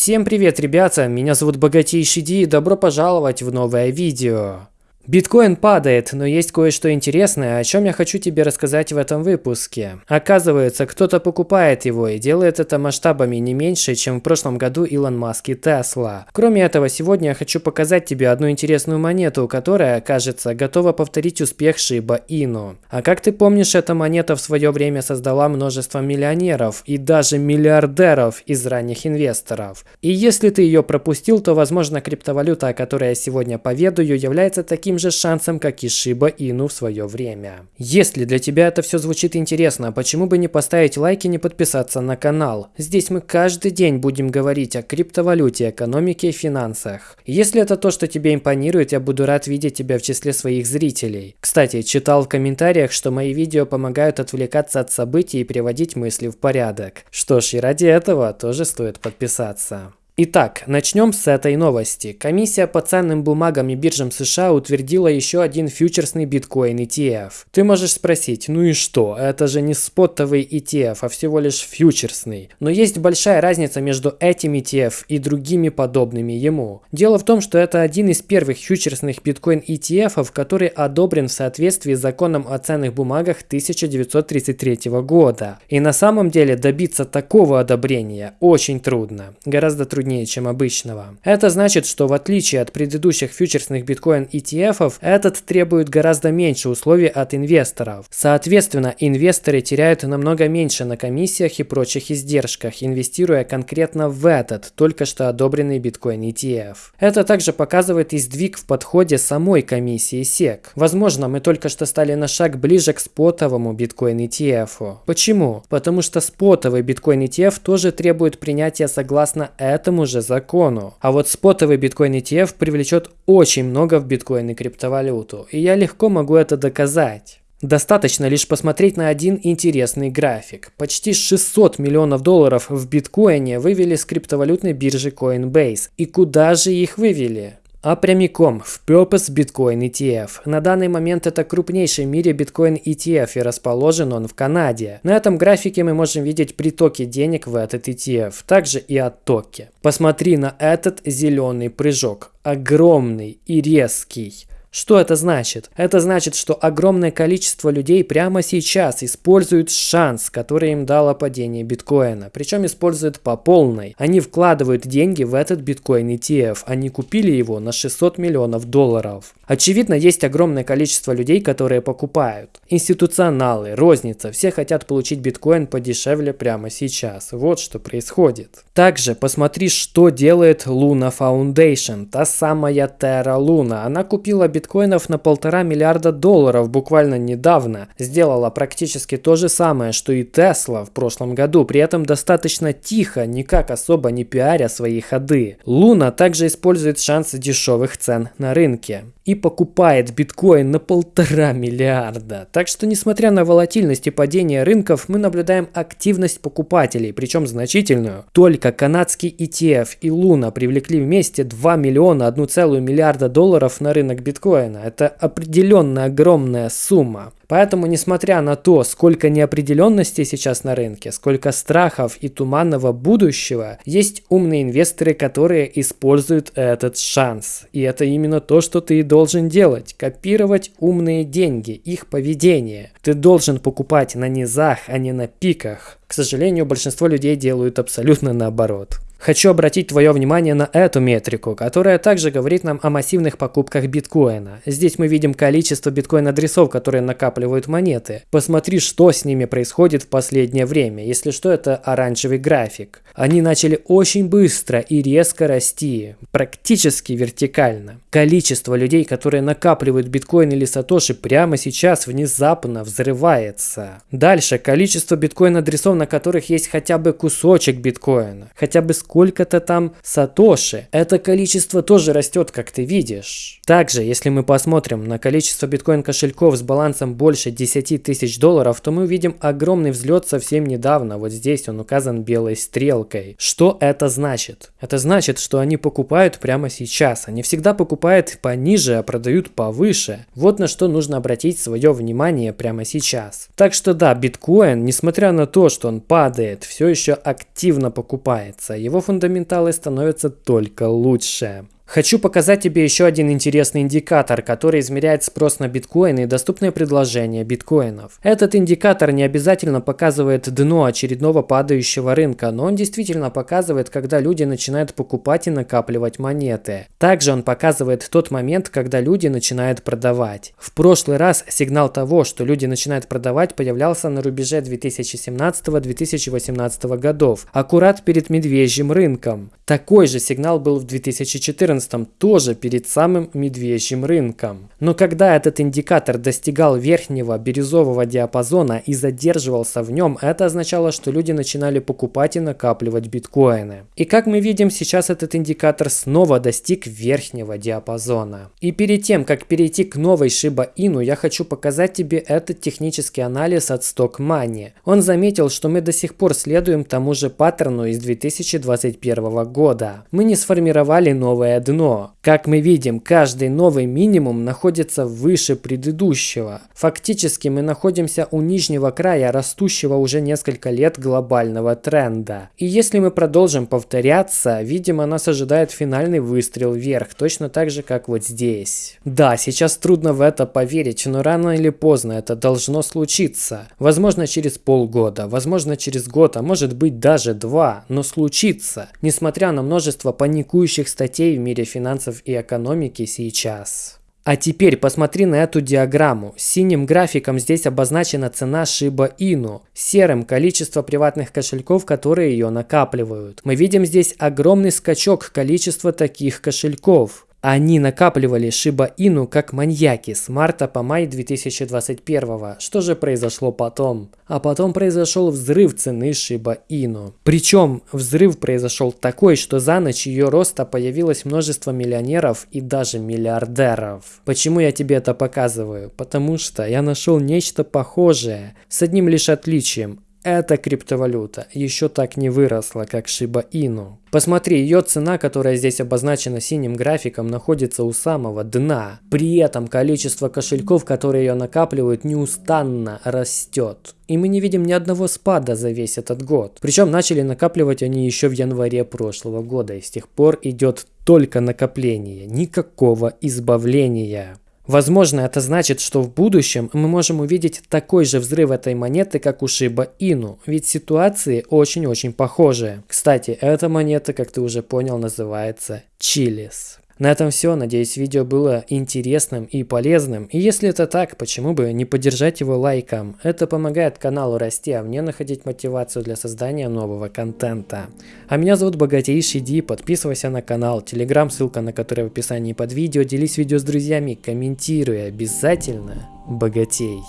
Всем привет, ребята! Меня зовут Богатейший Ди и добро пожаловать в новое видео. Биткоин падает, но есть кое-что интересное, о чем я хочу тебе рассказать в этом выпуске. Оказывается, кто-то покупает его и делает это масштабами не меньше, чем в прошлом году Илон Маск и Тесла. Кроме этого, сегодня я хочу показать тебе одну интересную монету, которая, кажется, готова повторить успех Шиба Ину. А как ты помнишь, эта монета в свое время создала множество миллионеров и даже миллиардеров из ранних инвесторов. И если ты ее пропустил, то, возможно, криптовалюта, о которой я сегодня поведаю, является таким же шансом, как и Шиба Ину в свое время. Если для тебя это все звучит интересно, почему бы не поставить лайк и не подписаться на канал? Здесь мы каждый день будем говорить о криптовалюте, экономике и финансах. Если это то, что тебе импонирует, я буду рад видеть тебя в числе своих зрителей. Кстати, читал в комментариях, что мои видео помогают отвлекаться от событий и приводить мысли в порядок. Что ж, и ради этого тоже стоит подписаться. Итак, начнем с этой новости. Комиссия по ценным бумагам и биржам США утвердила еще один фьючерсный биткоин ETF. Ты можешь спросить, ну и что, это же не спотовый ETF, а всего лишь фьючерсный. Но есть большая разница между этим ETF и другими подобными ему. Дело в том, что это один из первых фьючерсных биткоин ETF, который одобрен в соответствии с законом о ценных бумагах 1933 года. И на самом деле добиться такого одобрения очень трудно. Гораздо труднее труднее, чем обычного. Это значит, что в отличие от предыдущих фьючерсных биткоин ETF, этот требует гораздо меньше условий от инвесторов. Соответственно, инвесторы теряют намного меньше на комиссиях и прочих издержках, инвестируя конкретно в этот, только что одобренный биткоин ETF. Это также показывает и сдвиг в подходе самой комиссии SEC. Возможно, мы только что стали на шаг ближе к спотовому биткоин ETF. Почему? Потому что спотовый биткоин ETF тоже требует принятия согласно этому этому же закону. А вот спотовый биткоин ETF привлечет очень много в биткоин и криптовалюту. И я легко могу это доказать. Достаточно лишь посмотреть на один интересный график. Почти 600 миллионов долларов в биткоине вывели с криптовалютной биржи Coinbase. И куда же их вывели? А прямиком в Purpose Bitcoin ETF. На данный момент это крупнейший в мире Bitcoin ETF и расположен он в Канаде. На этом графике мы можем видеть притоки денег в этот ETF, также и оттоки. Посмотри на этот зеленый прыжок, огромный и резкий. Что это значит? Это значит, что огромное количество людей прямо сейчас используют шанс, который им дало падение биткоина. Причем используют по полной. Они вкладывают деньги в этот биткоин ETF. Они купили его на 600 миллионов долларов. Очевидно, есть огромное количество людей, которые покупают. Институционалы, розница, все хотят получить биткоин подешевле прямо сейчас. Вот что происходит. Также посмотри, что делает Luna Foundation, та самая Terra Luna. Она купила биткоин биткоинов на полтора миллиарда долларов буквально недавно. Сделала практически то же самое, что и Тесла в прошлом году, при этом достаточно тихо, никак особо не пиаря свои ходы. Луна также использует шансы дешевых цен на рынке и покупает биткоин на полтора миллиарда. Так что, несмотря на волатильность и падение рынков, мы наблюдаем активность покупателей, причем значительную. Только канадский ETF и Луна привлекли вместе 2 миллиона 1,1 миллиарда долларов на рынок биткоина. Это определенно огромная сумма. Поэтому, несмотря на то, сколько неопределенности сейчас на рынке, сколько страхов и туманного будущего, есть умные инвесторы, которые используют этот шанс. И это именно то, что ты должен делать. Копировать умные деньги, их поведение. Ты должен покупать на низах, а не на пиках. К сожалению, большинство людей делают абсолютно наоборот. Хочу обратить твое внимание на эту метрику, которая также говорит нам о массивных покупках биткоина. Здесь мы видим количество биткоин-адресов, которые накапливают монеты. Посмотри, что с ними происходит в последнее время. Если что, это оранжевый график. Они начали очень быстро и резко расти, практически вертикально. Количество людей, которые накапливают биткоин или сатоши прямо сейчас внезапно взрывается. Дальше, количество биткоин-адресов, на которых есть хотя бы кусочек биткоина, хотя бы сколько-то там сатоши. Это количество тоже растет, как ты видишь. Также, если мы посмотрим на количество биткоин-кошельков с балансом больше 10 тысяч долларов, то мы увидим огромный взлет совсем недавно. Вот здесь он указан белой стрелкой сделкой. Что это значит? Это значит, что они покупают прямо сейчас. Они всегда покупают пониже, а продают повыше. Вот на что нужно обратить свое внимание прямо сейчас. Так что да, биткоин, несмотря на то, что он падает, все еще активно покупается. Его фундаменталы становятся только лучше. Хочу показать тебе еще один интересный индикатор, который измеряет спрос на биткоины и доступное предложение биткоинов. Этот индикатор не обязательно показывает дно очередного падающего рынка, но он действительно показывает, когда люди начинают покупать и накапливать монеты. Также он показывает тот момент, когда люди начинают продавать. В прошлый раз сигнал того, что люди начинают продавать, появлялся на рубеже 2017-2018 годов, аккурат перед медвежьим рынком. Такой же сигнал был в 2014 2014 тоже перед самым медвежьим рынком. Но когда этот индикатор достигал верхнего бирюзового диапазона и задерживался в нем, это означало, что люди начинали покупать и накапливать биткоины. И как мы видим, сейчас этот индикатор снова достиг верхнего диапазона. И перед тем, как перейти к новой Shiba Inu, я хочу показать тебе этот технический анализ от Stock Money. Он заметил, что мы до сих пор следуем тому же паттерну из 2021 года. Мы не сформировали новое дно. Как мы видим, каждый новый минимум находится выше предыдущего. Фактически мы находимся у нижнего края растущего уже несколько лет глобального тренда. И если мы продолжим повторяться, видимо нас ожидает финальный выстрел вверх, точно так же как вот здесь. Да, сейчас трудно в это поверить, но рано или поздно это должно случиться. Возможно через полгода, возможно через год, а может быть даже два, но случится. Несмотря на множество паникующих статей в мире мире финансов и экономики сейчас. А теперь посмотри на эту диаграмму. Синим графиком здесь обозначена цена Shiba Inu, серым количество приватных кошельков, которые ее накапливают. Мы видим здесь огромный скачок количества таких кошельков. Они накапливали Shiba Inu как маньяки с марта по май 2021. Что же произошло потом? А потом произошел взрыв цены Shiba Inu. Причем взрыв произошел такой, что за ночь ее роста появилось множество миллионеров и даже миллиардеров. Почему я тебе это показываю? Потому что я нашел нечто похожее, с одним лишь отличием. Эта криптовалюта еще так не выросла, как Shiba Inu. Посмотри, ее цена, которая здесь обозначена синим графиком, находится у самого дна. При этом количество кошельков, которые ее накапливают, неустанно растет. И мы не видим ни одного спада за весь этот год. Причем начали накапливать они еще в январе прошлого года. И с тех пор идет только накопление, никакого избавления. Возможно, это значит, что в будущем мы можем увидеть такой же взрыв этой монеты, как у Shiba Inu, ведь ситуации очень-очень похожие. Кстати, эта монета, как ты уже понял, называется Чилис. На этом все. Надеюсь, видео было интересным и полезным. И если это так, почему бы не поддержать его лайком? Это помогает каналу расти, а мне находить мотивацию для создания нового контента. А меня зовут Богатейший Ди. Подписывайся на канал, телеграм, ссылка на который в описании под видео. Делись видео с друзьями, комментируй обязательно. Богатей.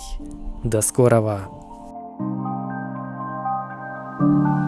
До скорого. thank you